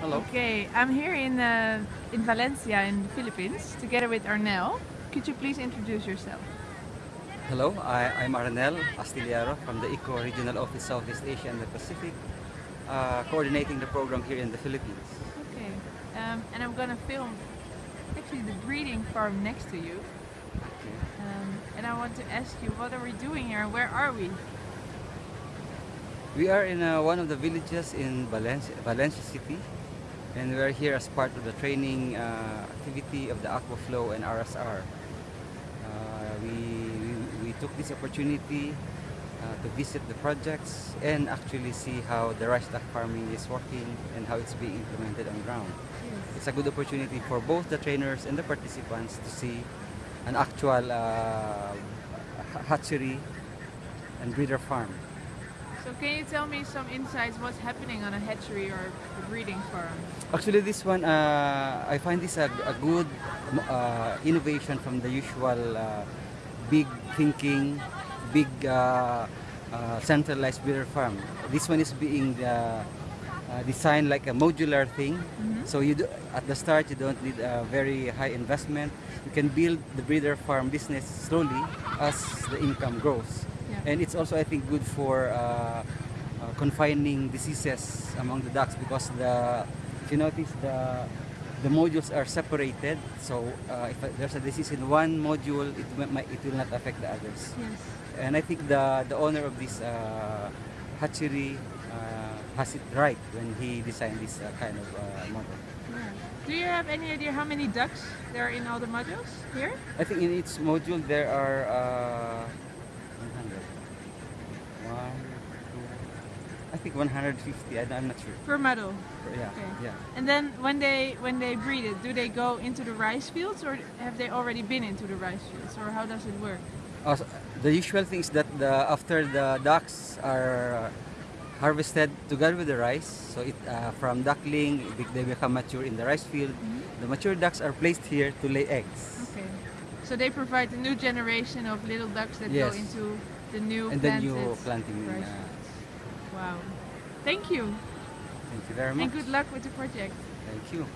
Hello. Okay, I'm here in uh, in Valencia in the Philippines together with Arnel. Could you please introduce yourself? Hello, I, I'm Arnel Astillero from the ICCO Regional Office Southeast Asia and the Pacific, uh, coordinating the program here in the Philippines. Okay, um, and I'm gonna film actually the breeding farm next to you. Okay. Um, and I want to ask you, what are we doing here? Where are we? We are in uh, one of the villages in Valencia, Valencia City, and we are here as part of the training uh, activity of the Aquaflow and RSR. Uh, we, we, we took this opportunity uh, to visit the projects and actually see how the rice duck farming is working and how it's being implemented on ground. It's a good opportunity for both the trainers and the participants to see an actual uh, hatchery and breeder farm. So can you tell me some insights what's happening on a hatchery or a breeding farm? Actually, this one, uh, I find this a, a good uh, innovation from the usual uh, big thinking, big uh, uh, centralized breeder farm. This one is being uh, uh, designed like a modular thing. Mhm. So you do, at the start, you don't need a very high investment. You can build the breeder farm business slowly as the income grows. And it's also, I think, good for uh, uh, confining diseases among the ducks because the, if you notice, the the modules are separated. So uh, if there's a disease in one module, it, will- might, it will not affect the others. Yes. And I think the the owner of this uh, hatchery uh, has it right when he designed this uh, kind of uh, model. Do you have any idea how many ducks there are in all the modules here? I think in each module there are uh, I think 150. I, I'm not sure. Per model. Yeah, Okay. yeah. And then when they when they breed it, do they go into the rice fields or have they already been into the rice fields or how does it work? Also, the usual thing is that the, after the ducks are harvested together with the rice, so it uh, from duckling they- they become mature in the rice field. Mm-hmm. The mature ducks are placed here to lay eggs, Okay. So they provide the new generation of little ducks that Yes. go into the new and then you planted planting. rice Uh. Wow. Thank you thank you very much. and good luck with the project. Thank you.